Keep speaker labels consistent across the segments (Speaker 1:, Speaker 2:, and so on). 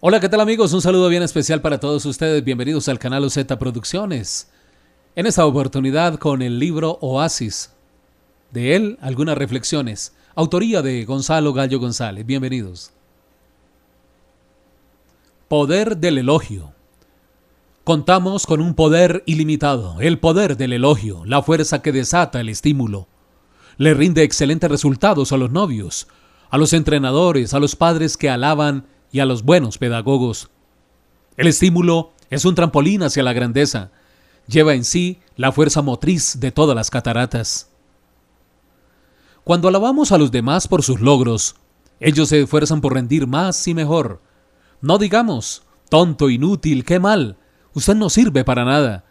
Speaker 1: Hola, ¿qué tal amigos? Un saludo bien especial para todos ustedes. Bienvenidos al canal OZ Producciones. En esta oportunidad con el libro Oasis. De él, algunas reflexiones. Autoría de Gonzalo Gallo González. Bienvenidos. Poder del elogio. Contamos con un poder ilimitado, el poder del elogio, la fuerza que desata el estímulo. Le rinde excelentes resultados a los novios, a los entrenadores, a los padres que alaban y a los buenos pedagogos. El estímulo es un trampolín hacia la grandeza. Lleva en sí la fuerza motriz de todas las cataratas. Cuando alabamos a los demás por sus logros, ellos se esfuerzan por rendir más y mejor. No digamos, tonto, inútil, qué mal, usted no sirve para nada,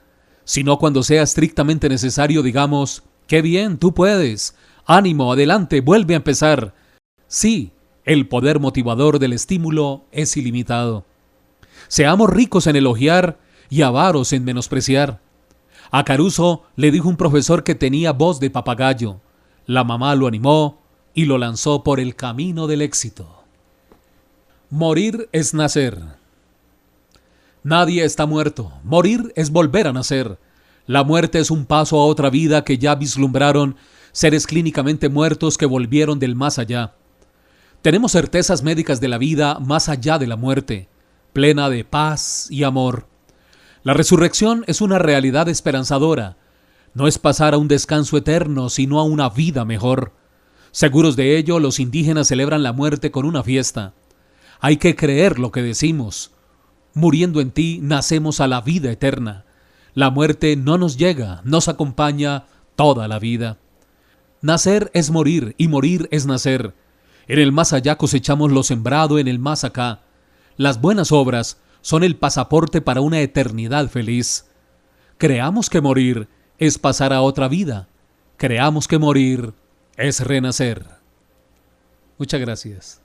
Speaker 1: sino cuando sea estrictamente necesario digamos, qué bien, tú puedes, ánimo, adelante, vuelve a empezar. Sí, el poder motivador del estímulo es ilimitado. Seamos ricos en elogiar y avaros en menospreciar. A Caruso le dijo un profesor que tenía voz de papagayo. La mamá lo animó y lo lanzó por el camino del éxito. Morir es nacer. Nadie está muerto. Morir es volver a nacer. La muerte es un paso a otra vida que ya vislumbraron seres clínicamente muertos que volvieron del más allá. Tenemos certezas médicas de la vida más allá de la muerte, plena de paz y amor. La resurrección es una realidad esperanzadora. No es pasar a un descanso eterno, sino a una vida mejor. Seguros de ello, los indígenas celebran la muerte con una fiesta. Hay que creer lo que decimos. Muriendo en ti, nacemos a la vida eterna. La muerte no nos llega, nos acompaña toda la vida. Nacer es morir y morir es nacer. En el más allá cosechamos lo sembrado en el más acá. Las buenas obras son el pasaporte para una eternidad feliz. Creamos que morir es pasar a otra vida. Creamos que morir es renacer. Muchas gracias.